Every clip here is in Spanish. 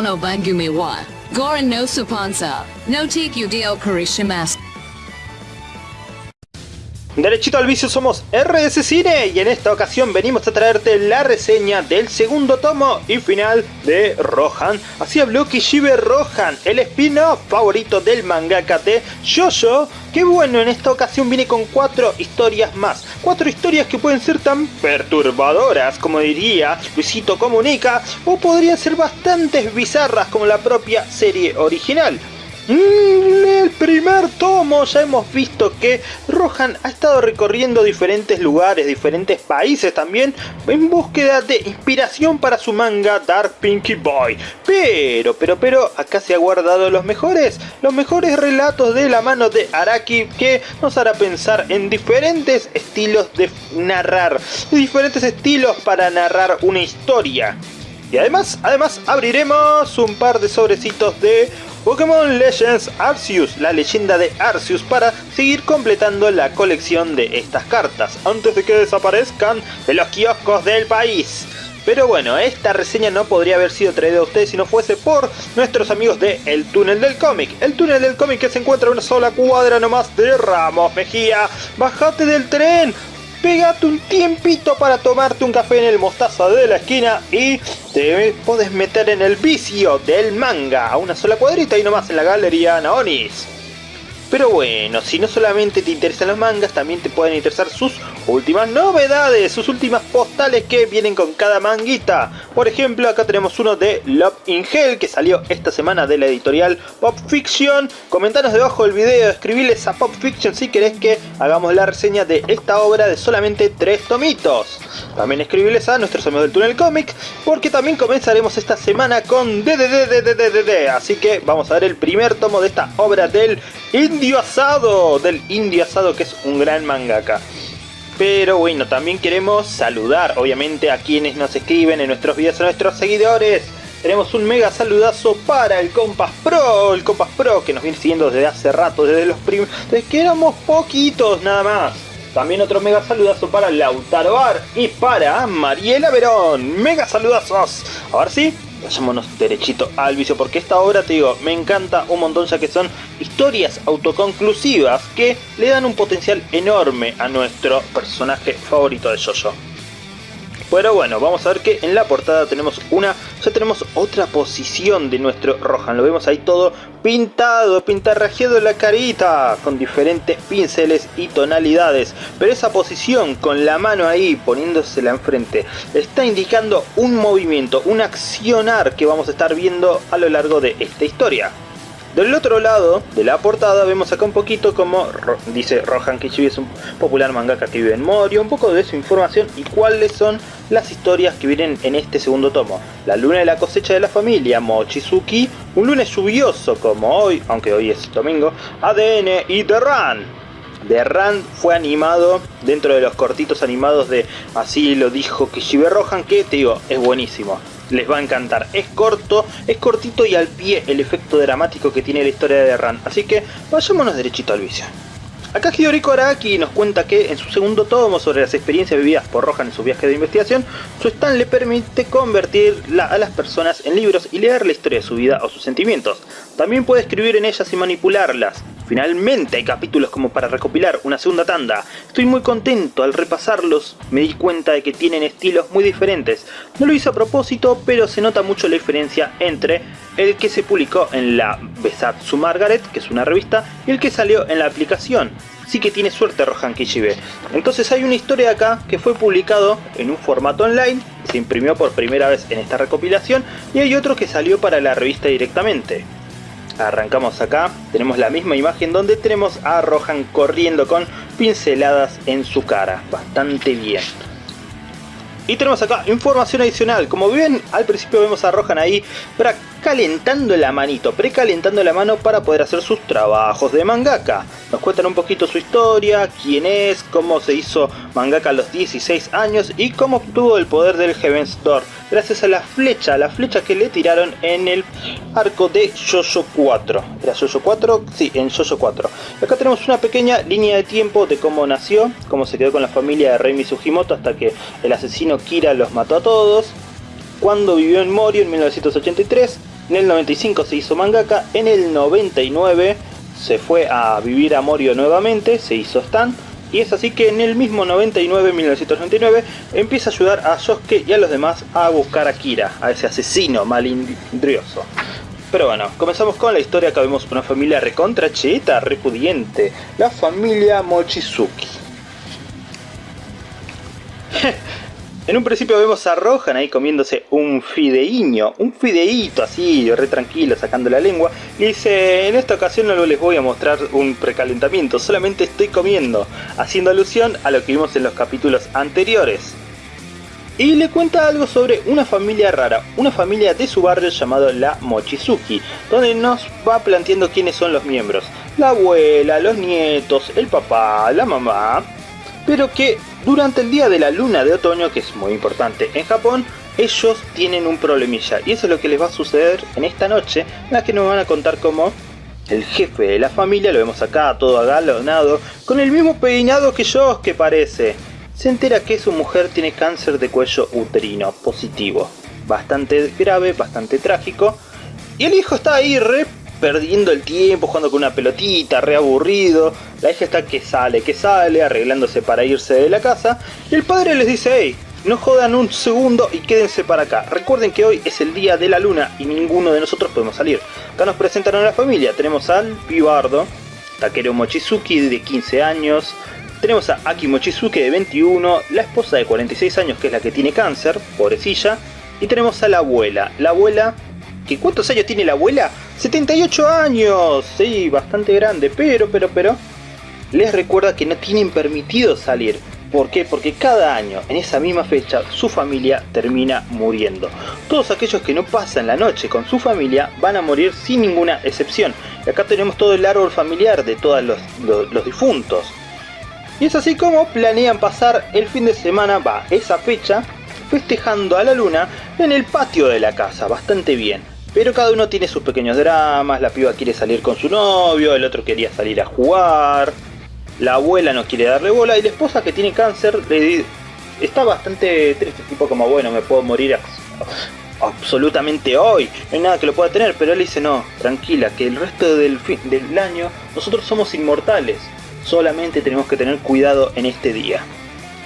no bangumi wa. Goran no supansa. No take you dio karishimas. Derechito al vicio somos RS Cine y en esta ocasión venimos a traerte la reseña del segundo tomo y final de Rohan. Así habló Kishibe Rohan, el spin-off favorito del mangaka de Jojo. Que bueno, en esta ocasión viene con cuatro historias más. Cuatro historias que pueden ser tan perturbadoras como diría Luisito Comunica o podrían ser bastante bizarras como la propia serie original. Mm, el primer tomo ya hemos visto que Rohan ha estado recorriendo diferentes lugares, diferentes países también, en búsqueda de inspiración para su manga Dark Pinky Boy. Pero, pero, pero, acá se ha guardado los mejores, los mejores relatos de la mano de Araki que nos hará pensar en diferentes estilos de narrar, diferentes estilos para narrar una historia. Y además, además abriremos un par de sobrecitos de Pokémon Legends Arceus, la leyenda de Arceus, para seguir completando la colección de estas cartas, antes de que desaparezcan de los kioscos del país. Pero bueno, esta reseña no podría haber sido traída a ustedes si no fuese por nuestros amigos de El Túnel del Cómic. El Túnel del Cómic que se encuentra a una sola cuadra nomás de Ramos Mejía. Bájate del tren, pegate un tiempito para tomarte un café en el mostaza de la esquina y te puedes meter en el vicio del manga a una sola cuadrita y nomás en la galería Naonis. Pero bueno, si no solamente te interesan los mangas, también te pueden interesar sus últimas novedades, sus últimas postales que vienen con cada manguita. Por ejemplo, acá tenemos uno de Love in Hell que salió esta semana de la editorial Pop Fiction. Comentanos debajo del video, escribiles a Pop Fiction si querés que hagamos la reseña de esta obra de solamente tres tomitos. También escribiles a nuestros amigos del Túnel Comic porque también comenzaremos esta semana con DDDDDDD. Así que vamos a ver el primer tomo de esta obra del Indio Asado, del Indio Asado que es un gran mangaka. Pero bueno, también queremos saludar obviamente a quienes nos escriben en nuestros videos, a nuestros seguidores. Tenemos un mega saludazo para el Compas Pro, el Compas Pro que nos viene siguiendo desde hace rato, desde los primeros, desde que éramos poquitos nada más. También otro mega saludazo para Lautaro Bar y para Mariela Verón. Mega saludazos. A ver si vayámonos derechito al vicio porque esta obra te digo me encanta un montón ya que son historias autoconclusivas que le dan un potencial enorme a nuestro personaje favorito de Jojo. Pero bueno, vamos a ver que en la portada tenemos una, ya tenemos otra posición de nuestro Rohan. Lo vemos ahí todo pintado, pintarrajeado la carita, con diferentes pinceles y tonalidades. Pero esa posición, con la mano ahí, poniéndosela enfrente, está indicando un movimiento, un accionar que vamos a estar viendo a lo largo de esta historia. Del otro lado de la portada vemos acá un poquito como dice Rohan Kishibe es un popular mangaka que vive en Morio, un poco de su información y cuáles son las historias que vienen en este segundo tomo. La luna de la cosecha de la familia, Mochizuki, un lunes lluvioso como hoy, aunque hoy es domingo, ADN y The Run. The Run fue animado dentro de los cortitos animados de Así lo dijo Kishibe Rohan, que te digo, es buenísimo les va a encantar. Es corto, es cortito y al pie el efecto dramático que tiene la historia de Ran. Así que vayámonos derechito al vicio. Acá Hidoriko nos cuenta que en su segundo tomo sobre las experiencias vividas por Rohan en su viaje de investigación, su stand le permite convertir a las personas en libros y leer la historia de su vida o sus sentimientos. También puede escribir en ellas y manipularlas. Finalmente hay capítulos como para recopilar una segunda tanda. Estoy muy contento al repasarlos, me di cuenta de que tienen estilos muy diferentes. No lo hice a propósito, pero se nota mucho la diferencia entre el que se publicó en la Besatsu Margaret, que es una revista, y el que salió en la aplicación. Sí que tiene suerte Rohan Kishibe. Entonces hay una historia acá que fue publicado en un formato online, se imprimió por primera vez en esta recopilación, y hay otro que salió para la revista directamente. Arrancamos acá, tenemos la misma imagen donde tenemos a Rohan corriendo con pinceladas en su cara, bastante bien. Y tenemos acá información adicional, como ven al principio vemos a Rohan ahí calentando la manito, precalentando la mano para poder hacer sus trabajos de mangaka. Nos cuentan un poquito su historia, quién es, cómo se hizo mangaka a los 16 años y cómo obtuvo el poder del Heaven's gracias a la flecha, la flecha que le tiraron en el arco de Jojo 4. ¿Era Jojo 4? Sí, en Jojo 4. Acá tenemos una pequeña línea de tiempo de cómo nació, cómo se quedó con la familia de Rei Sugimoto hasta que el asesino Kira los mató a todos, cuando vivió en Morio en 1983, En el 95 se hizo mangaka, en el 99 se fue a vivir a Morio nuevamente, se hizo Stan, y es así que en el mismo 99, 1999, empieza a ayudar a Yosuke y a los demás a buscar a Kira, a ese asesino malindrioso. Pero bueno, comenzamos con la historia. Acá vemos una familia recontra cheta, repudiente. La familia Mochizuki. en un principio vemos a Rohan ahí comiéndose un fideiño, un fideíto así, re tranquilo, sacando la lengua. Y dice, en esta ocasión no les voy a mostrar un precalentamiento, solamente estoy comiendo, haciendo alusión a lo que vimos en los capítulos anteriores. Y le cuenta algo sobre una familia rara, una familia de su barrio llamado la Mochizuki, donde nos va planteando quiénes son los miembros. La abuela, los nietos, el papá, la mamá, pero que durante el día de la luna de otoño, que es muy importante en Japón, ellos tienen un problemilla y eso es lo que les va a suceder en esta noche, en la que nos van a contar cómo el jefe de la familia, lo vemos acá todo agalonado, con el mismo peinado que yo, que parece. Se entera que su mujer tiene cáncer de cuello uterino positivo, bastante grave, bastante trágico, y el hijo está ahí re perdiendo el tiempo, jugando con una pelotita, re aburrido. La hija está que sale, que sale, arreglándose para irse de la casa. Y el padre les dice, hey, no jodan un segundo y quédense para acá. Recuerden que hoy es el día de la luna y ninguno de nosotros podemos salir. Acá nos presentan a la familia. Tenemos al pibardo, Takeru Mochizuki de 15 años. Tenemos a Aki Mochizuki de 21, la esposa de 46 años que es la que tiene cáncer, pobrecilla. Y tenemos a la abuela. La abuela ¿Que ¿Cuántos años tiene la abuela? 78 años, sí, bastante grande, pero, pero, pero, les recuerda que no tienen permitido salir. ¿Por qué? Porque cada año, en esa misma fecha, su familia termina muriendo. Todos aquellos que no pasan la noche con su familia van a morir sin ninguna excepción. Y acá tenemos todo el árbol familiar de todos los, los difuntos. Y es así como planean pasar el fin de semana, va, esa fecha, festejando a la luna en el patio de la casa, bastante bien. Pero cada uno tiene sus pequeños dramas, la piba quiere salir con su novio, el otro quería salir a jugar, la abuela no quiere darle bola y la esposa que tiene cáncer está bastante triste, tipo como bueno, me puedo morir absolutamente hoy, no hay nada que lo pueda tener, pero él dice no, tranquila, que el resto del, del año nosotros somos inmortales, solamente tenemos que tener cuidado en este día.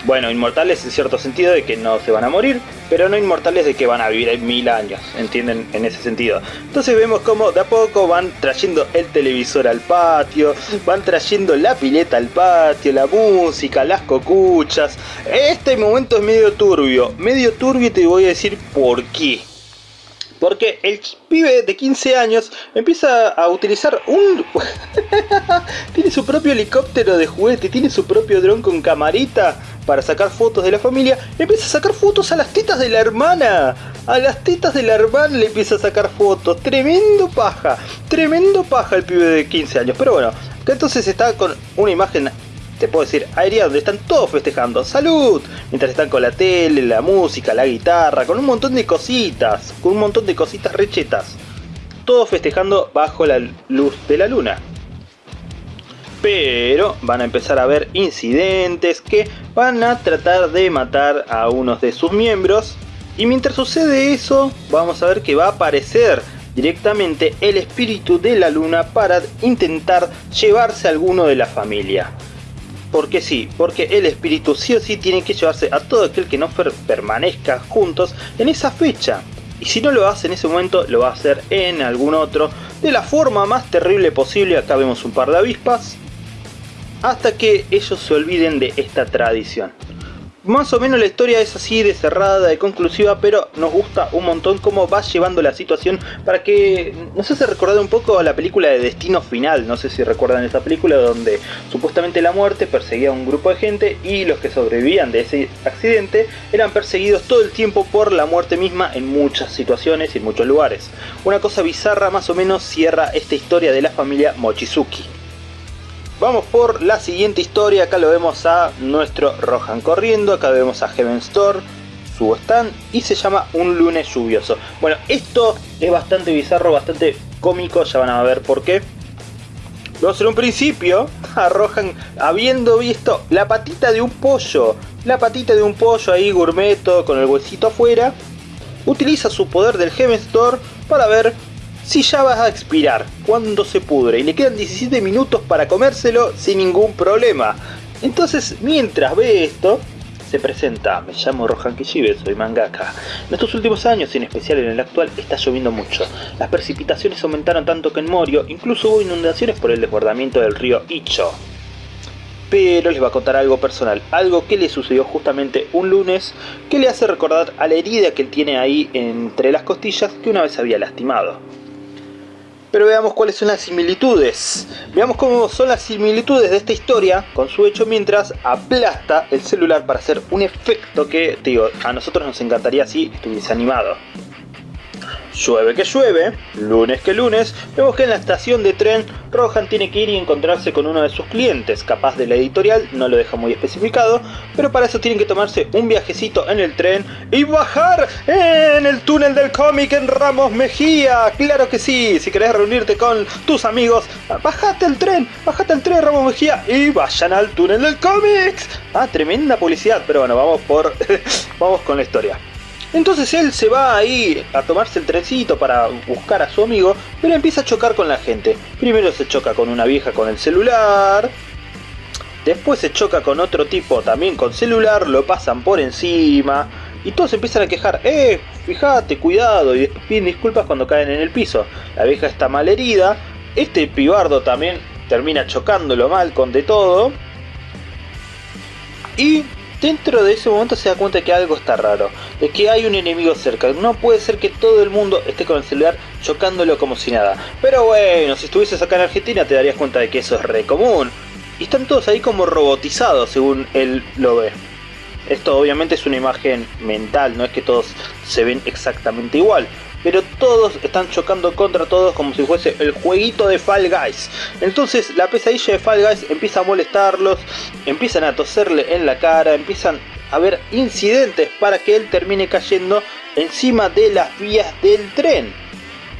Bueno, inmortales en cierto sentido de que no se van a morir, pero no inmortales de que van a vivir mil años, ¿entienden? En ese sentido. Entonces vemos como de a poco van trayendo el televisor al patio, van trayendo la pileta al patio, la música, las cocuchas. Este momento es medio turbio, medio turbio y te voy a decir por qué. Porque el pibe de 15 años empieza a utilizar un... tiene su propio helicóptero de juguete, tiene su propio dron con camarita para sacar fotos de la familia. empieza a sacar fotos a las tetas de la hermana. A las tetas de la hermana le empieza a sacar fotos. Tremendo paja. Tremendo paja el pibe de 15 años. Pero bueno, que entonces está con una imagen te puedo decir, aérea donde están todos festejando ¡Salud! Mientras están con la tele, la música, la guitarra, con un montón de cositas, con un montón de cositas rechetas. Todos festejando bajo la luz de la luna. Pero van a empezar a haber incidentes que van a tratar de matar a unos de sus miembros. Y mientras sucede eso, vamos a ver que va a aparecer directamente el espíritu de la luna para intentar llevarse a alguno de la familia. Porque sí, porque el espíritu sí o sí tiene que llevarse a todo aquel que no permanezca juntos en esa fecha. Y si no lo hace en ese momento, lo va a hacer en algún otro, de la forma más terrible posible. Acá vemos un par de avispas. Hasta que ellos se olviden de esta tradición más o menos la historia es así de cerrada, de conclusiva, pero nos gusta un montón cómo va llevando la situación para que nos hace recordar un poco a la película de Destino Final, no sé si recuerdan esa película donde supuestamente la muerte perseguía a un grupo de gente y los que sobrevivían de ese accidente eran perseguidos todo el tiempo por la muerte misma en muchas situaciones y en muchos lugares. Una cosa bizarra más o menos cierra esta historia de la familia Mochizuki. Vamos por la siguiente historia, acá lo vemos a nuestro Rohan corriendo, acá vemos a Heaven Store, su stand y se llama Un lunes lluvioso. Bueno, esto es bastante bizarro, bastante cómico, ya van a ver por qué. Vamos en un principio a Rohan habiendo visto la patita de un pollo, la patita de un pollo ahí gourmeto con el huesito afuera, utiliza su poder del Heaven Store para ver si ya vas a expirar, cuando se pudre y le quedan 17 minutos para comérselo sin ningún problema. Entonces, mientras ve esto, se presenta, me llamo Rohan Kishibe, soy mangaka. En estos últimos años, en especial en el actual, está lloviendo mucho. Las precipitaciones aumentaron tanto que en Morio incluso hubo inundaciones por el desbordamiento del río Icho. Pero les va a contar algo personal, algo que le sucedió justamente un lunes que le hace recordar a la herida que él tiene ahí entre las costillas que una vez había lastimado. Pero veamos cuáles son las similitudes. Veamos cómo son las similitudes de esta historia con su hecho mientras aplasta el celular para hacer un efecto que, digo, a nosotros nos encantaría si estuviese animado. Llueve que llueve, lunes que lunes, vemos que en la estación de tren Rohan tiene que ir y encontrarse con uno de sus clientes, capaz de la editorial, no lo deja muy especificado, pero para eso tienen que tomarse un viajecito en el tren y bajar en el túnel del cómic en Ramos Mejía. Claro que sí, si querés reunirte con tus amigos, bajate el tren, bajate el tren Ramos Mejía y vayan al túnel del cómic. Ah, tremenda publicidad, pero bueno, vamos por vamos con la historia. Entonces él se va ahí a tomarse el trencito para buscar a su amigo, pero empieza a chocar con la gente. Primero se choca con una vieja con el celular, después se choca con otro tipo también con celular, lo pasan por encima, y todos empiezan a quejar, eh, fíjate, cuidado, y piden disculpas cuando caen en el piso. La vieja está mal herida, este pibardo también termina chocándolo mal con de todo, y Dentro de ese momento se da cuenta que algo está raro, de que hay un enemigo cerca. No puede ser que todo el mundo esté con el celular chocándolo como si nada. Pero bueno, si estuvieses acá en Argentina te darías cuenta de que eso es re común. Y están todos ahí como robotizados según él lo ve. Esto obviamente es una imagen mental, no es que todos se ven exactamente igual pero todos están chocando contra todos como si fuese el jueguito de Fall Guys. Entonces la pesadilla de Fall Guys empieza a molestarlos, empiezan a toserle en la cara, empiezan a haber incidentes para que él termine cayendo encima de las vías del tren.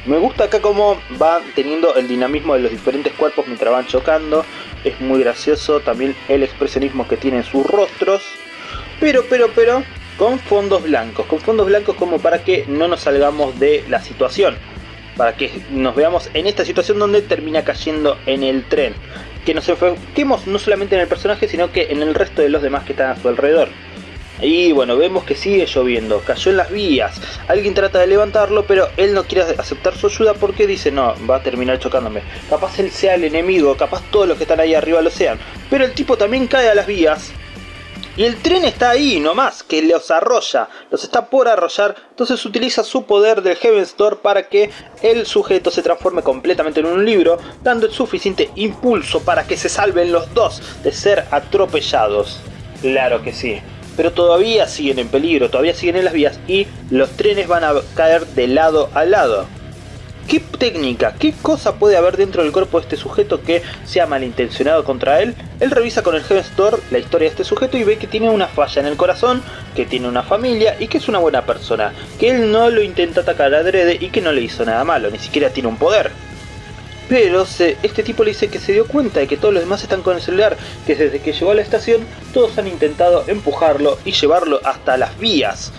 Me gusta acá cómo va teniendo el dinamismo de los diferentes cuerpos mientras van chocando. Es muy gracioso también el expresionismo que tienen sus rostros. Pero, pero, pero, con fondos blancos, con fondos blancos como para que no nos salgamos de la situación, para que nos veamos en esta situación donde termina cayendo en el tren, que nos enfoquemos no solamente en el personaje sino que en el resto de los demás que están a su alrededor. Y bueno, vemos que sigue lloviendo, cayó en las vías, alguien trata de levantarlo pero él no quiere aceptar su ayuda porque dice no, va a terminar chocándome. Capaz él sea el enemigo, capaz todos los que están ahí arriba lo sean. Pero el tipo también cae a las vías y el tren está ahí nomás, que los arrolla, los está por arrollar, entonces utiliza su poder del Heaven's Door para que el sujeto se transforme completamente en un libro, dando el suficiente impulso para que se salven los dos de ser atropellados. Claro que sí. Pero todavía siguen en peligro, todavía siguen en las vías y los trenes van a caer de lado a lado. ¿Qué técnica, qué cosa puede haber dentro del cuerpo de este sujeto que sea malintencionado contra él? Él revisa con el Door la historia de este sujeto y ve que tiene una falla en el corazón, que tiene una familia y que es una buena persona, que él no lo intenta atacar adrede y que no le hizo nada malo, ni siquiera tiene un poder. Pero este tipo le dice que se dio cuenta de que todos los demás están con el celular, que desde que llegó a la estación todos han intentado empujarlo y llevarlo hasta las vías.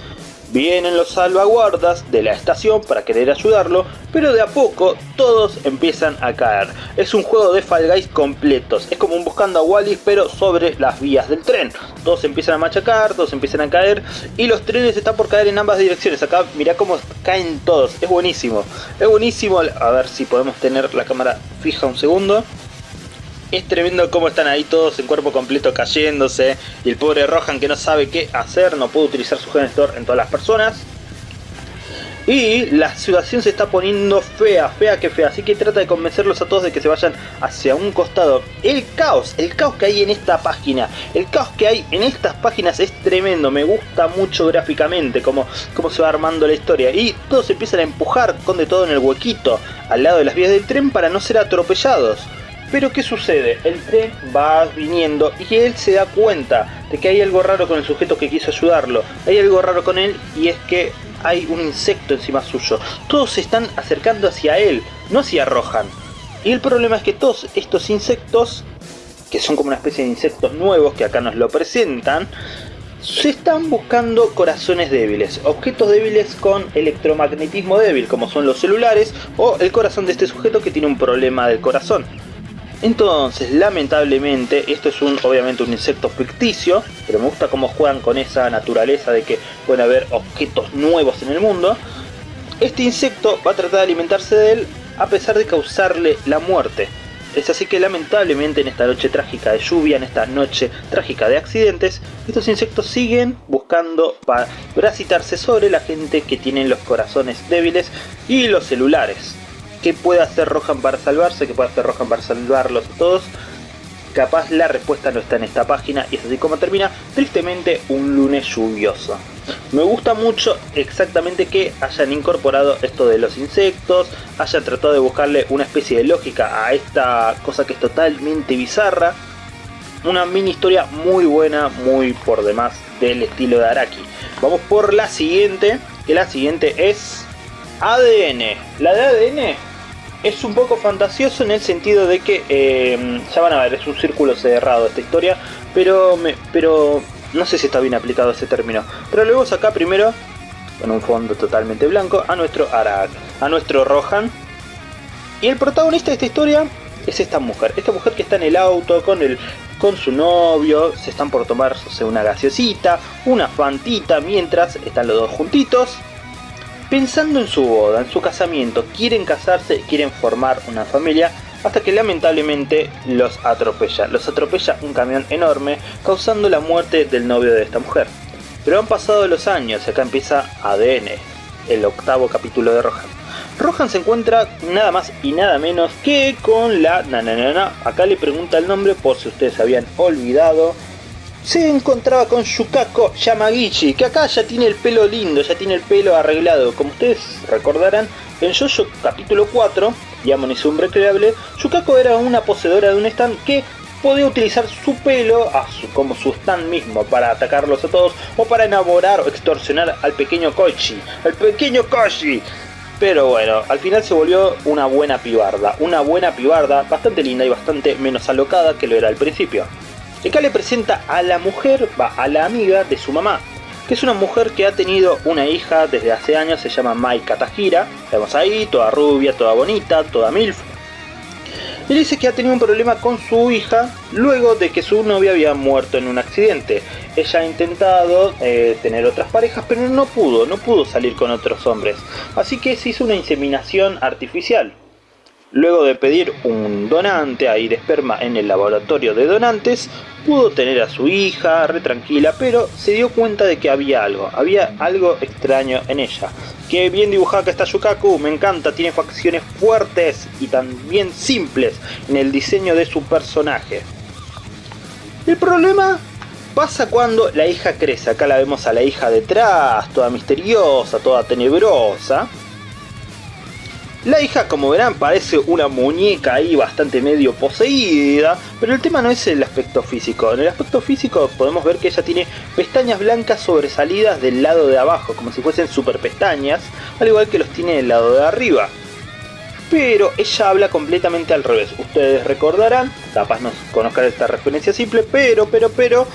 Vienen los salvaguardas de la estación para querer ayudarlo, pero de a poco todos empiezan a caer. Es un juego de Fall Guys completos, es como un buscando a Wally pero sobre las vías del tren. Todos empiezan a machacar, todos empiezan a caer y los trenes están por caer en ambas direcciones. Acá mirá cómo caen todos, es buenísimo. Es buenísimo, a ver si podemos tener la cámara fija un segundo. Es tremendo cómo están ahí todos en cuerpo completo cayéndose. Y el pobre Rohan que no sabe qué hacer, no puede utilizar su gestor en todas las personas. Y la situación se está poniendo fea, fea que fea. Así que trata de convencerlos a todos de que se vayan hacia un costado. El caos, el caos que hay en esta página. El caos que hay en estas páginas es tremendo. Me gusta mucho gráficamente cómo, cómo se va armando la historia. Y todos empiezan a empujar con de todo en el huequito. Al lado de las vías del tren para no ser atropellados. Pero ¿qué sucede? El tren va viniendo y él se da cuenta de que hay algo raro con el sujeto que quiso ayudarlo. Hay algo raro con él y es que hay un insecto encima suyo. Todos se están acercando hacia él, no hacia Rohan. Y el problema es que todos estos insectos, que son como una especie de insectos nuevos que acá nos lo presentan, se están buscando corazones débiles, objetos débiles con electromagnetismo débil, como son los celulares o el corazón de este sujeto que tiene un problema del corazón. Entonces, lamentablemente, esto es un, obviamente un insecto ficticio, pero me gusta cómo juegan con esa naturaleza de que pueden haber objetos nuevos en el mundo. Este insecto va a tratar de alimentarse de él a pesar de causarle la muerte. Es así que lamentablemente en esta noche trágica de lluvia, en esta noche trágica de accidentes, estos insectos siguen buscando parasitarse sobre la gente que tiene los corazones débiles y los celulares. ¿Qué puede hacer Rohan para salvarse? ¿Qué puede hacer Rohan para salvarlos a todos? Capaz la respuesta no está en esta página y es así como termina tristemente un lunes lluvioso. Me gusta mucho exactamente que hayan incorporado esto de los insectos, hayan tratado de buscarle una especie de lógica a esta cosa que es totalmente bizarra. Una mini historia muy buena, muy por demás del estilo de Araki. Vamos por la siguiente, que la siguiente es ADN. La de ADN es un poco fantasioso en el sentido de que, eh, ya van a ver, es un círculo cerrado esta historia, pero, me, pero no sé si está bien aplicado ese término. Pero luego acá primero, con un fondo totalmente blanco, a nuestro Arak, a nuestro Rohan. Y el protagonista de esta historia es esta mujer. Esta mujer que está en el auto con, el, con su novio, se están por tomarse una gaseosita, una fantita, mientras están los dos juntitos pensando en su boda, en su casamiento, quieren casarse, quieren formar una familia, hasta que lamentablemente los atropella. Los atropella un camión enorme, causando la muerte del novio de esta mujer. Pero han pasado los años y acá empieza ADN, el octavo capítulo de Rohan. Rohan se encuentra nada más y nada menos que con la nananana. Acá le pregunta el nombre por si ustedes habían olvidado se encontraba con Yukako Yamagichi, que acá ya tiene el pelo lindo, ya tiene el pelo arreglado. Como ustedes recordarán, en Jojo capítulo 4, Yamon y su creable, Yukako era una poseedora de un stand que podía utilizar su pelo como su stand mismo para atacarlos a todos o para enamorar o extorsionar al pequeño Koichi, al pequeño Koichi. Pero bueno, al final se volvió una buena pibarda, una buena pibarda bastante linda y bastante menos alocada que lo era al principio. Acá le presenta a la mujer, va, a la amiga de su mamá, que es una mujer que ha tenido una hija desde hace años, se llama Mai Katajira, la vemos ahí, toda rubia, toda bonita, toda milf. Y dice que ha tenido un problema con su hija luego de que su novia había muerto en un accidente. Ella ha intentado eh, tener otras parejas, pero no pudo, no pudo salir con otros hombres. Así que se hizo una inseminación artificial. Luego de pedir un donante ahí de esperma en el laboratorio de donantes, pudo tener a su hija re tranquila, pero se dio cuenta de que había algo, había algo extraño en ella. Que bien dibujada que está Yukaku, me encanta, tiene facciones fuertes y también simples en el diseño de su personaje. El problema pasa cuando la hija crece, acá la vemos a la hija detrás, toda misteriosa, toda tenebrosa. La hija, como verán, parece una muñeca ahí bastante medio poseída, pero el tema no es el aspecto físico. En el aspecto físico podemos ver que ella tiene pestañas blancas sobresalidas del lado de abajo, como si fuesen super pestañas, al igual que los tiene del lado de arriba. Pero ella habla completamente al revés. Ustedes recordarán, capaz no conozcan esta referencia simple, pero, pero, pero,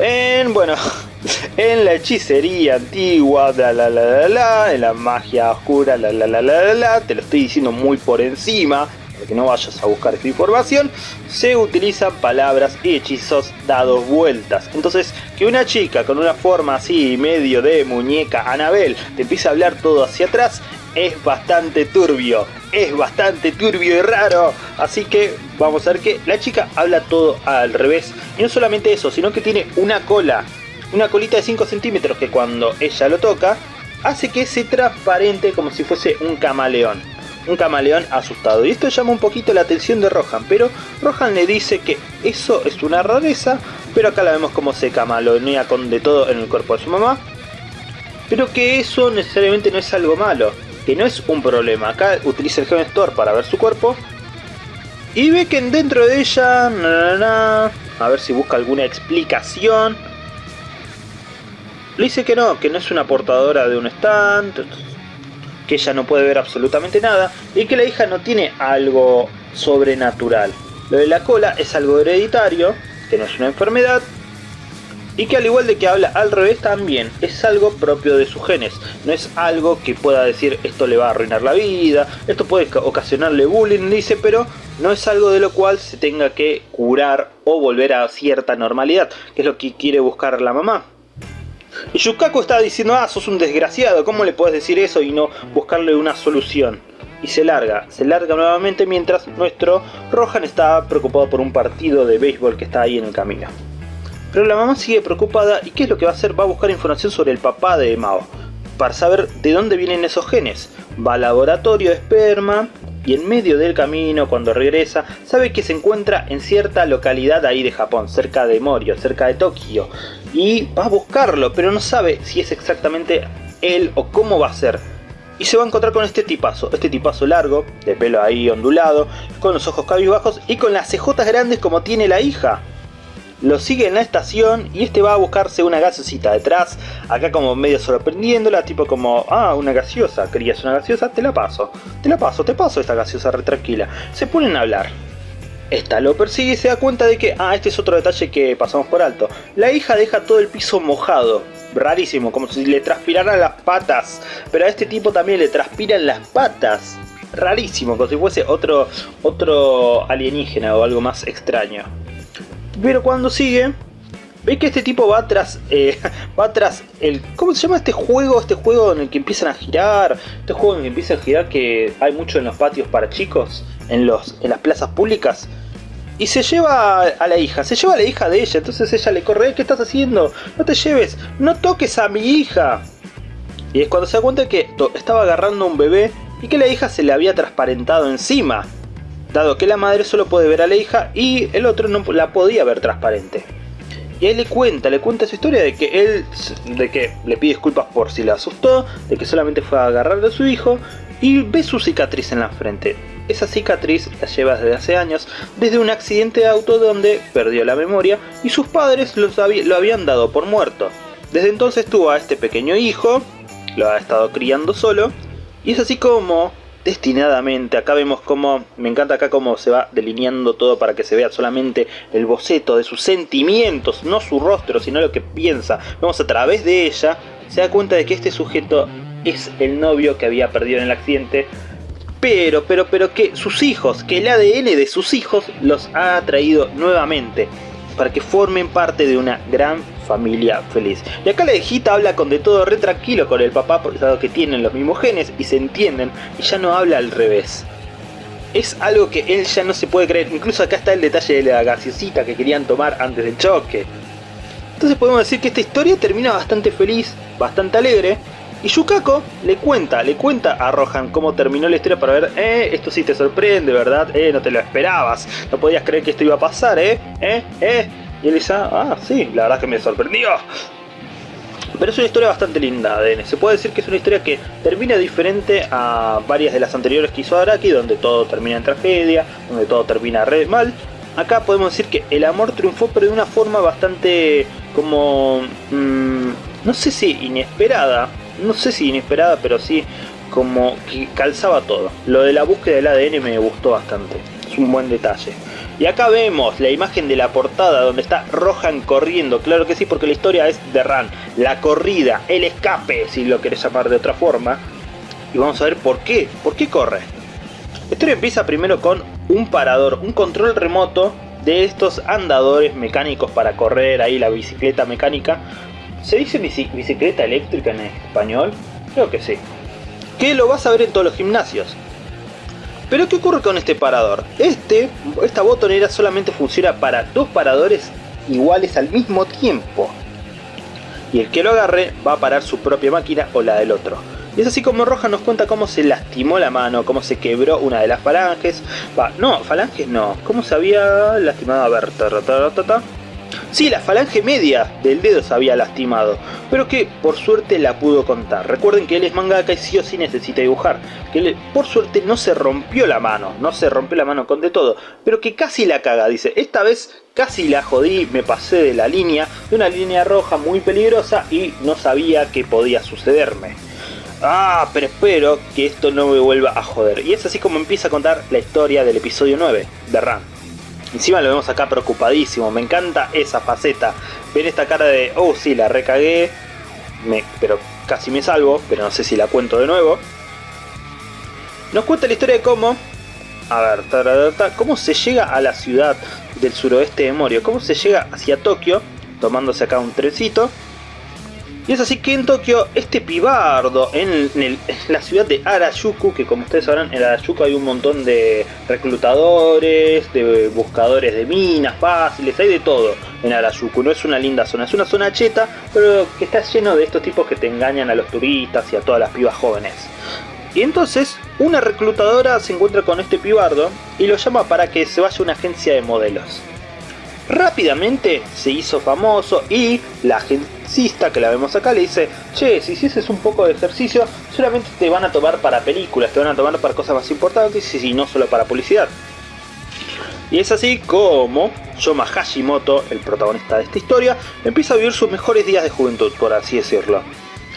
en, bueno, en la hechicería antigua, la la la la en la magia oscura, la la la la la te lo estoy diciendo muy por encima, para que no vayas a buscar esta información, se utilizan palabras y hechizos dados vueltas. Entonces, que una chica con una forma así, medio de muñeca Anabel, te empiece a hablar todo hacia atrás, es bastante turbio, es bastante turbio y raro. Así que vamos a ver que la chica habla todo al revés. Y no solamente eso, sino que tiene una cola una colita de 5 centímetros que cuando ella lo toca hace que se transparente como si fuese un camaleón. Un camaleón asustado. Y esto llama un poquito la atención de Rohan, pero Rohan le dice que eso es una rareza, pero acá la vemos como se camaleonea con de todo en el cuerpo de su mamá. Pero que eso necesariamente no es algo malo, que no es un problema. Acá utiliza el Heaven para ver su cuerpo. Y ve que dentro de ella... a ver si busca alguna explicación le dice que no, que no es una portadora de un stand, que ella no puede ver absolutamente nada y que la hija no tiene algo sobrenatural. Lo de la cola es algo hereditario, que no es una enfermedad, y que al igual de que habla al revés también es algo propio de sus genes, no es algo que pueda decir esto le va a arruinar la vida, esto puede ocasionarle bullying, dice, pero no es algo de lo cual se tenga que curar o volver a cierta normalidad, que es lo que quiere buscar la mamá. Y Yukaku está diciendo, ah, sos un desgraciado, ¿cómo le puedes decir eso y no buscarle una solución? Y se larga, se larga nuevamente mientras nuestro Rohan está preocupado por un partido de béisbol que está ahí en el camino. Pero la mamá sigue preocupada y ¿qué es lo que va a hacer? Va a buscar información sobre el papá de Mao, para saber de dónde vienen esos genes. Va al laboratorio de esperma y en medio del camino, cuando regresa, sabe que se encuentra en cierta localidad ahí de Japón, cerca de Morio, cerca de Tokio. Y va a buscarlo, pero no sabe si es exactamente él o cómo va a ser. Y se va a encontrar con este tipazo, este tipazo largo, de pelo ahí ondulado, con los ojos cabizbajos y con las cejotas grandes como tiene la hija lo sigue en la estación y este va a buscarse una gaseosita detrás, acá como medio sorprendiéndola, tipo como, ah, una gaseosa, querías una gaseosa, te la paso, te la paso, te paso esta gaseosa re tranquila. Se ponen a hablar. Esta lo persigue y se da cuenta de que, ah, este es otro detalle que pasamos por alto. La hija deja todo el piso mojado, rarísimo, como si le transpiraran las patas, pero a este tipo también le transpiran las patas. Rarísimo, como si fuese otro, otro alienígena o algo más extraño. Pero cuando sigue, ve que este tipo va tras, eh, va tras el, ¿cómo se llama este juego? Este juego en el que empiezan a girar, este juego en el que empiezan a girar que hay mucho en los patios para chicos, en, los, en las plazas públicas. Y se lleva a la hija, se lleva a la hija de ella, entonces ella le corre, ¿qué estás haciendo? No te lleves, no toques a mi hija. Y es cuando se da cuenta que estaba agarrando a un bebé y que la hija se le había transparentado encima dado que la madre solo puede ver a la hija y el otro no la podía ver transparente. Y ahí le cuenta, le cuenta su historia de que él, de que le pide disculpas por si la asustó, de que solamente fue a agarrar a su hijo y ve su cicatriz en la frente. Esa cicatriz la lleva desde hace años, desde un accidente de auto donde perdió la memoria y sus padres lo habían dado por muerto. Desde entonces tuvo a este pequeño hijo, lo ha estado criando solo, y es así como destinadamente. Acá vemos cómo, me encanta acá cómo se va delineando todo para que se vea solamente el boceto de sus sentimientos, no su rostro, sino lo que piensa. Vemos a través de ella, se da cuenta de que este sujeto es el novio que había perdido en el accidente. Pero, pero, pero que sus hijos, que el ADN de sus hijos los ha traído nuevamente para que formen parte de una gran familia feliz. Y acá la hijita habla con de todo re tranquilo con el papá, dado que tienen los mismos genes y se entienden, y ya no habla al revés. Es algo que él ya no se puede creer, incluso acá está el detalle de la gaseosita que querían tomar antes del choque. Entonces podemos decir que esta historia termina bastante feliz, bastante alegre, y Yukako le cuenta, le cuenta a Rohan cómo terminó la historia para ver, eh, esto sí te sorprende, ¿verdad? Eh, no te lo esperabas, no podías creer que esto iba a pasar, ¿eh? ¿Eh? ¿Eh? Y él dice, ah, sí, la verdad que me sorprendió. Pero es una historia bastante linda, ADN. Se puede decir que es una historia que termina diferente a varias de las anteriores que hizo Araki, donde todo termina en tragedia, donde todo termina re mal. Acá podemos decir que el amor triunfó, pero de una forma bastante como... Mm, no sé si inesperada, no sé si inesperada, pero sí como que calzaba todo. Lo de la búsqueda del ADN me gustó bastante, es un buen detalle. Y acá vemos la imagen de la portada donde está Rohan corriendo, claro que sí, porque la historia es de Ran, la corrida, el escape, si lo querés llamar de otra forma. Y vamos a ver por qué, por qué corre. La historia empieza primero con un parador, un control remoto de estos andadores mecánicos para correr, ahí la bicicleta mecánica, ¿Se dice bicicleta eléctrica en español? Creo que sí. Que lo vas a ver en todos los gimnasios. Pero ¿qué ocurre con este parador? Este, esta botonera solamente funciona para dos paradores iguales al mismo tiempo. Y el que lo agarre va a parar su propia máquina o la del otro. Y es así como Roja nos cuenta cómo se lastimó la mano, cómo se quebró una de las falanges. Va, no, falanges no. Cómo se había lastimado a ver. Sí, la falange media del dedo se había lastimado, pero que por suerte la pudo contar. Recuerden que él es mangaka y sí o sí necesita dibujar. Que él, por suerte no se rompió la mano, no se rompió la mano con de todo, pero que casi la caga. Dice, esta vez casi la jodí, me pasé de la línea, de una línea roja muy peligrosa y no sabía que podía sucederme. Ah, pero espero que esto no me vuelva a joder. Y es así como empieza a contar la historia del episodio 9 de Ram. Encima lo vemos acá preocupadísimo, me encanta esa faceta. Ven esta cara de, oh sí, la recagué, pero casi me salvo, pero no sé si la cuento de nuevo. Nos cuenta la historia de cómo, a ver, cómo se llega a la ciudad del suroeste de Morio, cómo se llega hacia Tokio, tomándose acá un trencito. Y es así que en Tokio, este pibardo, en, la ciudad de Arayuku, que como ustedes sabrán, en Arayuku hay un montón de reclutadores, de buscadores de minas fáciles, hay de todo en Arayuku. No es una linda zona, es una zona cheta, pero que está lleno de estos tipos que te engañan a los turistas y a todas las pibas jóvenes. Y entonces, una reclutadora se encuentra con este pibardo y lo llama para que se vaya a una agencia de modelos. Rápidamente se hizo famoso y la agencista que la vemos acá le dice Che, si hicieses un poco de ejercicio, solamente te van a tomar para películas, te van a tomar para cosas más importantes y no solo para publicidad. Y es así como Yoma Hashimoto, el protagonista de esta historia, empieza a vivir sus mejores días de juventud, por así decirlo.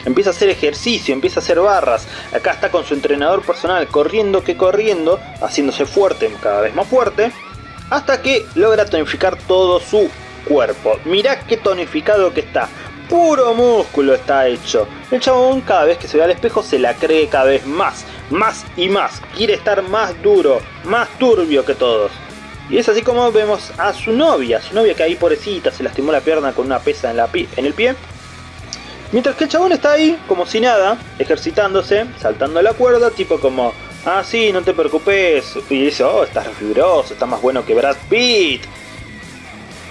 Empieza a hacer ejercicio, empieza a hacer barras. Acá está con su entrenador personal, corriendo que corriendo, haciéndose fuerte, cada vez más fuerte hasta que logra tonificar todo su cuerpo. Mirá qué tonificado que está. Puro músculo está hecho. El chabón cada vez que se ve al espejo se la cree cada vez más, más y más. Quiere estar más duro, más turbio que todos. Y es así como vemos a su novia, su novia que ahí pobrecita se lastimó la pierna con una pesa en, la en el pie. Mientras que el chabón está ahí, como si nada, ejercitándose, saltando la cuerda, tipo como Ah, sí, no te preocupes. Y dice, oh, estás fibroso, está más bueno que Brad Pitt.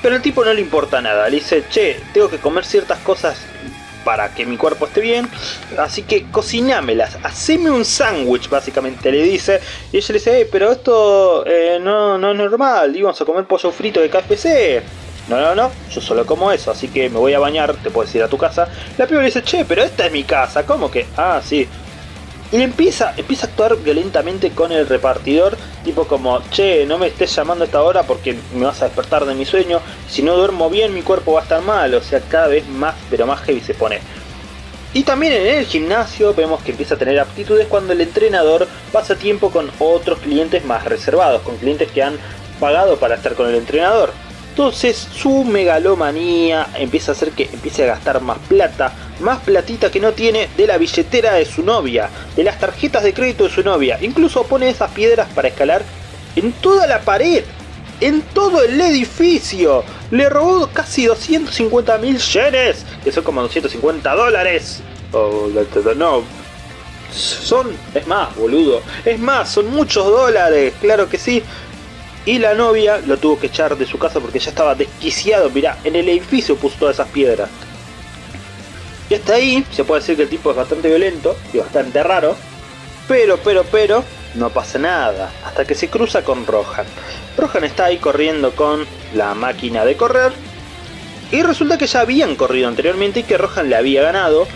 Pero el tipo no le importa nada. Le dice, che, tengo que comer ciertas cosas para que mi cuerpo esté bien. Así que cocinámelas, haceme un sándwich, básicamente le dice. Y ella le dice, pero esto eh, no, no es normal, íbamos a comer pollo frito de KFC. No, no, no, yo solo como eso, así que me voy a bañar, te puedes ir a tu casa. La piba le dice, che, pero esta es mi casa, ¿cómo que? Ah, sí, y empieza, empieza a actuar violentamente con el repartidor, tipo como, che, no me estés llamando a esta hora porque me vas a despertar de mi sueño, si no duermo bien mi cuerpo va a estar mal, o sea, cada vez más, pero más heavy se pone. Y también en el gimnasio vemos que empieza a tener aptitudes cuando el entrenador pasa tiempo con otros clientes más reservados, con clientes que han pagado para estar con el entrenador. Entonces su megalomanía empieza a hacer que empiece a gastar más plata, más platita que no tiene de la billetera de su novia, de las tarjetas de crédito de su novia. Incluso pone esas piedras para escalar en toda la pared, en todo el edificio. Le robó casi 250 mil yenes, que son como 250 dólares. Oh, no, son, es más, boludo, es más, son muchos dólares, claro que sí. Y la novia lo tuvo que echar de su casa porque ya estaba desquiciado. Mirá, en el edificio puso todas esas piedras. Y hasta ahí se puede decir que el tipo es bastante violento y bastante raro. Pero, pero, pero, no pasa nada. Hasta que se cruza con Rohan. Rohan está ahí corriendo con la máquina de correr. Y resulta que ya habían corrido anteriormente y que Rohan le había ganado.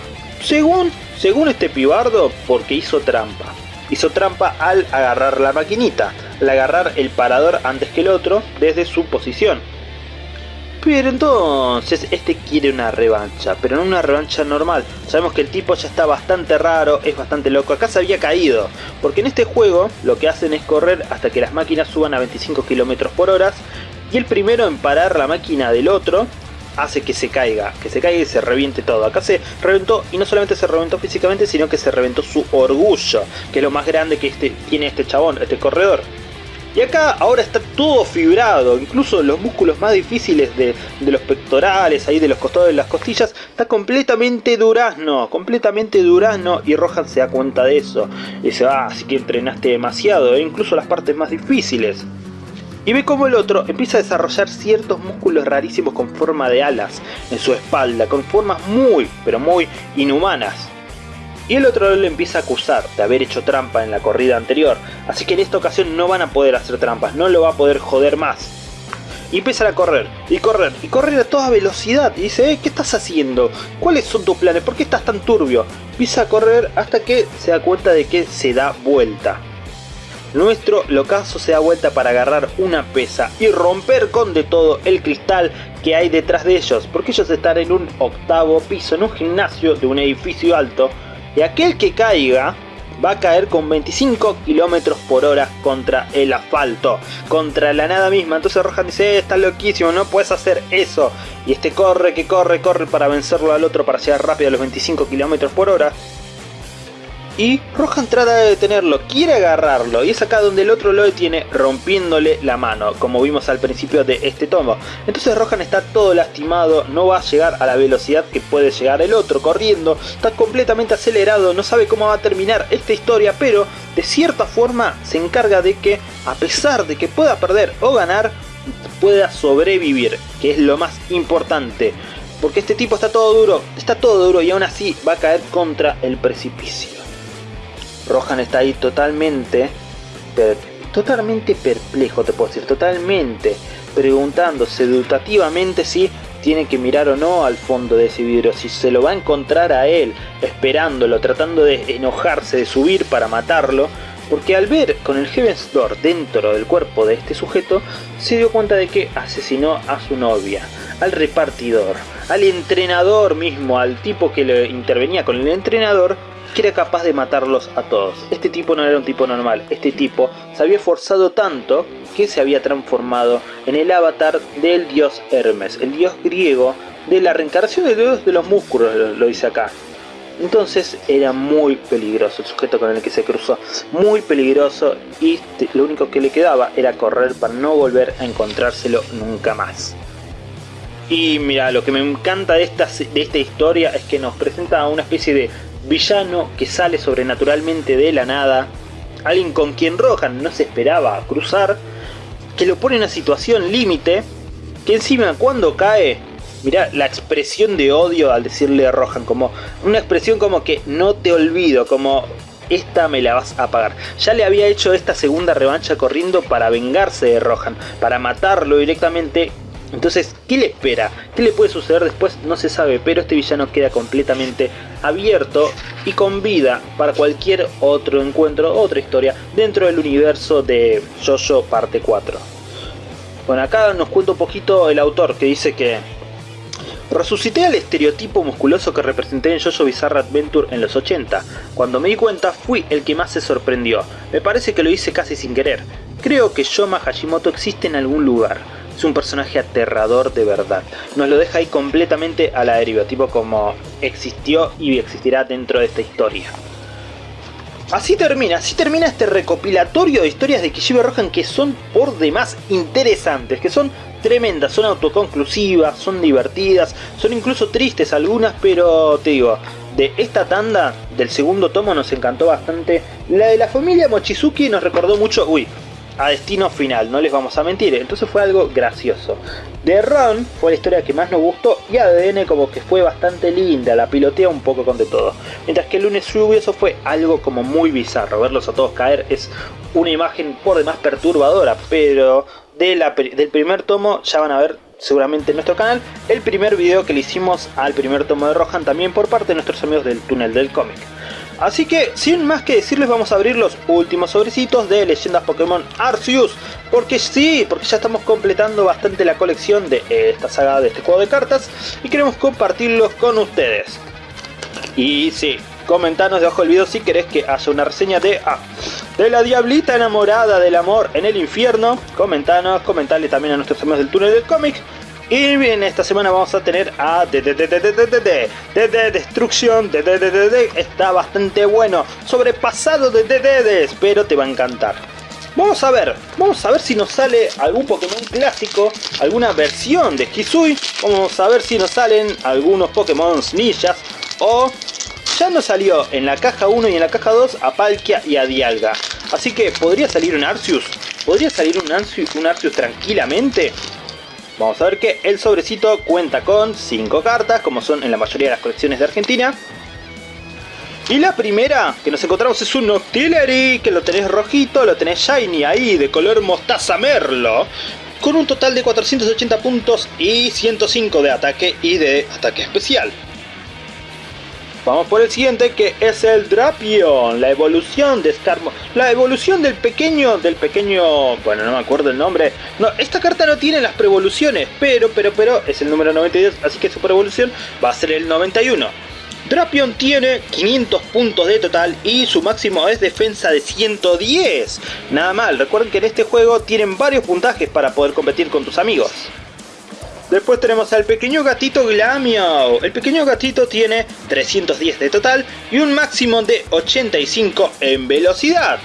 Según, según este pibardo, porque hizo trampa. Hizo trampa al agarrar la maquinita al agarrar el parador antes que el otro desde su posición. Pero entonces este quiere una revancha, pero no una revancha normal. Sabemos que el tipo ya está bastante raro, es bastante loco. Acá se había caído, porque en este juego lo que hacen es correr hasta que las máquinas suban a 25 km por hora. Y el primero en parar la máquina del otro hace que se caiga, que se caiga y se reviente todo. Acá se reventó y no solamente se reventó físicamente, sino que se reventó su orgullo, que es lo más grande que este, tiene este chabón, este corredor. Y acá ahora está todo fibrado, incluso los músculos más difíciles de, los pectorales, ahí de los costados de las costillas, está completamente durazno, completamente durazno y Rohan se da cuenta de eso. Y dice, ah, así que entrenaste demasiado, e incluso las partes más difíciles. Y ve como el otro empieza a desarrollar ciertos músculos rarísimos con forma de alas en su espalda, con formas muy, pero muy inhumanas. Y el otro le empieza a acusar de haber hecho trampa en la corrida anterior, así que en esta ocasión no van a poder hacer trampas, no lo va a poder joder más. Y empiezan a correr, y correr, y correr a toda velocidad. Y dice, eh, ¿qué estás haciendo? ¿Cuáles son tus planes? ¿Por qué estás tan turbio? Empieza a correr hasta que se da cuenta de que se da vuelta. Nuestro locazo se da vuelta para agarrar una pesa y romper con de todo el cristal que hay detrás de ellos, porque ellos están en un octavo piso, en un gimnasio de un edificio alto, y aquel que caiga va a caer con 25 kilómetros por hora contra el asfalto, contra la nada misma. Entonces Rohan dice, eh, estás loquísimo, no puedes hacer eso. Y este corre, que corre, corre para vencerlo al otro para llegar rápido a los 25 kilómetros por hora y Rohan trata de detenerlo, quiere agarrarlo y es acá donde el otro lo detiene rompiéndole la mano, como vimos al principio de este tomo. Entonces Rohan está todo lastimado, no va a llegar a la velocidad que puede llegar el otro corriendo, está completamente acelerado, no sabe cómo va a terminar esta historia, pero de cierta forma se encarga de que a pesar de que pueda perder o ganar, pueda sobrevivir, que es lo más importante. Porque este tipo está todo duro, está todo duro y aún así va a caer contra el precipicio. Rohan está ahí totalmente, totalmente perplejo, te puedo decir, totalmente preguntándose educativamente si tiene que mirar o no al fondo de ese vidrio, si se lo va a encontrar a él, esperándolo, tratando de enojarse, de subir para matarlo, porque al ver con el Heaven's Door dentro del cuerpo de este sujeto, se dio cuenta de que asesinó a su novia, al repartidor, al entrenador mismo, al tipo que le intervenía con el entrenador, que era capaz de matarlos a todos. Este tipo no era un tipo normal, este tipo se había esforzado tanto que se había transformado en el avatar del dios Hermes, el dios griego de la reencarnación de dios de los músculos, lo, dice acá. Entonces era muy peligroso el sujeto con el que se cruzó, muy peligroso y lo único que le quedaba era correr para no volver a encontrárselo nunca más. Y mira, lo que me encanta de esta, de esta historia es que nos presenta una especie de villano que sale sobrenaturalmente de la nada, alguien con quien Rohan no se esperaba cruzar, que lo pone en una situación límite, que encima cuando cae, mira la expresión de odio al decirle a Rohan, como una expresión como que no te olvido, como esta me la vas a pagar. Ya le había hecho esta segunda revancha corriendo para vengarse de Rohan, para matarlo directamente entonces, ¿qué le espera? ¿Qué le puede suceder después? No se sabe, pero este villano queda completamente abierto y con vida para cualquier otro encuentro, otra historia dentro del universo de Jojo parte 4. Bueno, acá nos cuenta un poquito el autor que dice que Resucité al estereotipo musculoso que representé en Jojo Bizarre Adventure en los 80. Cuando me di cuenta fui el que más se sorprendió. Me parece que lo hice casi sin querer. Creo que Yoma Hashimoto existe en algún lugar es un personaje aterrador de verdad. Nos lo deja ahí completamente a la deriva, tipo como existió y existirá dentro de esta historia. Así termina, así termina este recopilatorio de historias de Kishibe Rohan que son por demás interesantes, que son tremendas, son autoconclusivas, son divertidas, son incluso tristes algunas, pero te digo, de esta tanda del segundo tomo nos encantó bastante. La de la familia Mochizuki nos recordó mucho, uy, a destino final, no les vamos a mentir. Entonces fue algo gracioso. De Ron fue la historia que más nos gustó y ADN como que fue bastante linda, la pilotea un poco con de todo. Mientras que el lunes lluvioso fue algo como muy bizarro, verlos a todos caer es una imagen por demás perturbadora, pero del primer tomo ya van a ver seguramente en nuestro canal el primer video que le hicimos al primer tomo de Rohan también por parte de nuestros amigos del túnel del cómic. Así que, sin más que decirles, vamos a abrir los últimos sobrecitos de Leyendas Pokémon Arceus. Porque sí, porque ya estamos completando bastante la colección de esta saga, de este juego de cartas. Y queremos compartirlos con ustedes. Y sí, comentanos debajo del video si querés que haya una reseña de... Ah, de la diablita enamorada del amor en el infierno. Comentanos, comentarle también a nuestros amigos del túnel del cómic y bien, esta semana vamos a tener a de Destrucción, de está bastante bueno, sobrepasado de Dedes, pero te va a encantar. Vamos a ver, vamos a ver si nos sale algún Pokémon clásico, alguna versión de Kisui, vamos a ver si nos salen algunos Pokémon ninjas o ya nos salió en la caja 1 y en la caja 2 a Palkia y a Dialga. Así que podría salir un Arceus, podría salir un Arceus, un Arceus tranquilamente. Vamos a ver que el sobrecito cuenta con 5 cartas, como son en la mayoría de las colecciones de Argentina. Y la primera que nos encontramos es un Octillery, que lo tenés rojito, lo tenés shiny ahí, de color mostaza merlo. Con un total de 480 puntos y 105 de ataque y de ataque especial. Vamos por el siguiente que es el Drapion, la evolución de Skarmo, la evolución del pequeño, del pequeño, bueno no me acuerdo el nombre, no, esta carta no tiene las preevoluciones, pero, pero, pero, es el número 92, así que su preevolución va a ser el 91. Drapion tiene 500 puntos de total y su máximo es defensa de 110. Nada mal, recuerden que en este juego tienen varios puntajes para poder competir con tus amigos. Después tenemos al pequeño gatito Glamio. El pequeño gatito tiene 310 de total y un máximo de 85 en velocidad.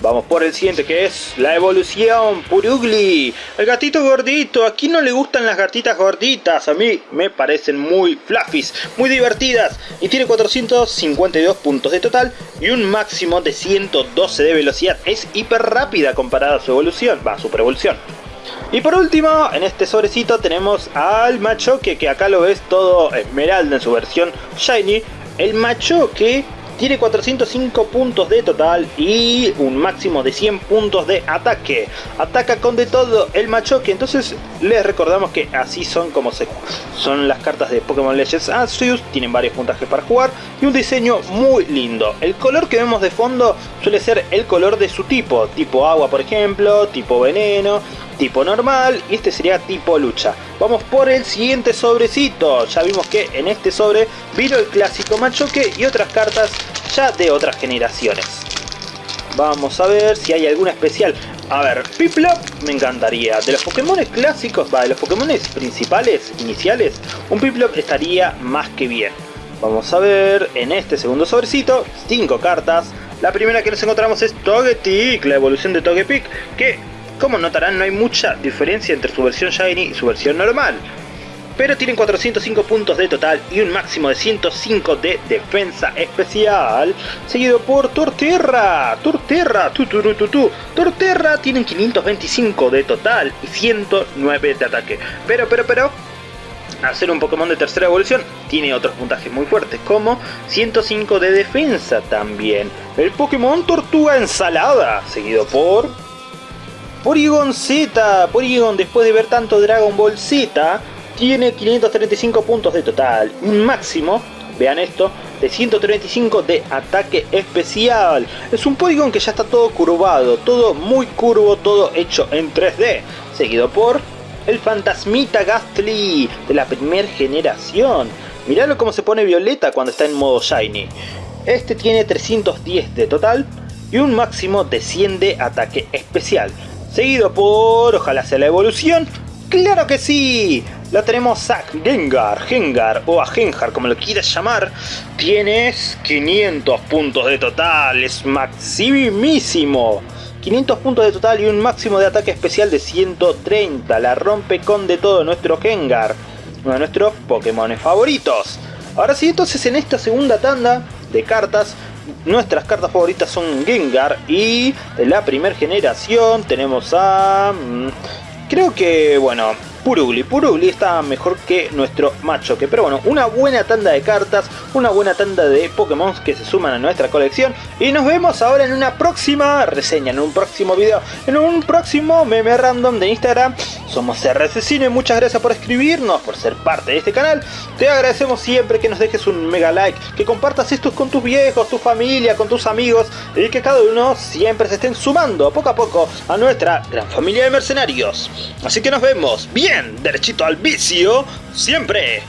Vamos por el siguiente que es la evolución Purugli. El gatito gordito. Aquí no le gustan las gatitas gorditas. A mí me parecen muy fluffies, muy divertidas. Y tiene 452 puntos de total y un máximo de 112 de velocidad. Es hiper rápida comparada a su evolución. Va, super evolución. Y por último, en este sobrecito tenemos al Machoque, que acá lo ves todo esmeralda en su versión Shiny. El Machoque tiene 405 puntos de total y un máximo de 100 puntos de ataque. Ataca con de todo el machoque. Entonces les recordamos que así son como se, son las cartas de Pokémon Legends Arceus. Tienen varios puntajes para jugar y un diseño muy lindo. El color que vemos de fondo suele ser el color de su tipo. Tipo agua por ejemplo, tipo veneno, tipo normal y este sería tipo lucha. Vamos por el siguiente sobrecito. Ya vimos que en este sobre vino el clásico machoque y otras cartas ya de otras generaciones. Vamos a ver si hay alguna especial. A ver, Piplup me encantaría. De los Pokémon clásicos, va, de los Pokémon principales, iniciales, un Piplup estaría más que bien. Vamos a ver en este segundo sobrecito, 5 cartas. La primera que nos encontramos es Togetic, la evolución de Togepic, que como notarán no hay mucha diferencia entre su versión Shiny y su versión normal. Pero tienen 405 puntos de total y un máximo de 105 de defensa especial. Seguido por Torterra. Torterra. Tu, tu, tu, tu, Torterra tienen 525 de total y 109 de ataque. Pero, pero, pero... Al ser un Pokémon de tercera evolución, tiene otros puntajes muy fuertes, como 105 de defensa también. El Pokémon Tortuga Ensalada, seguido por Porygon Z, Porygon después de ver tanto Dragon Ball Z, tiene 535 puntos de total, un máximo, vean esto, de 135 de ataque especial. Es un Porygon que ya está todo curvado, todo muy curvo, todo hecho en 3D, seguido por el Fantasmita Gastly de la primera generación. Miralo cómo se pone violeta cuando está en modo Shiny. Este tiene 310 de total y un máximo de 100 de ataque especial seguido por, ojalá sea la evolución, ¡Claro que sí! Lo tenemos a Gengar, Gengar o a Gengar como lo quieras llamar. Tienes 500 puntos de total, es maximísimo. 500 puntos de total y un máximo de ataque especial de 130. La rompe con de todo nuestro Gengar, uno de nuestros Pokémon favoritos. Ahora sí, entonces en esta segunda tanda de cartas. Nuestras cartas favoritas son Gengar y de la primera generación. Tenemos a... Mm, creo que, bueno, Purugli. Purugli está mejor que nuestro Machoque. Pero bueno, una buena tanda de cartas, una buena tanda de Pokémon que se suman a nuestra colección. Y nos vemos ahora en una próxima reseña, en un próximo video, en un próximo meme random de Instagram. Somos RC Cine, muchas gracias por escribirnos, por ser parte de este canal. Te agradecemos siempre que nos dejes un mega like, que compartas esto con tus viejos, tu familia, con tus amigos. Y que cada uno siempre se estén sumando poco a poco a nuestra gran familia de mercenarios. Así que nos vemos. Bien derechito al vicio, siempre.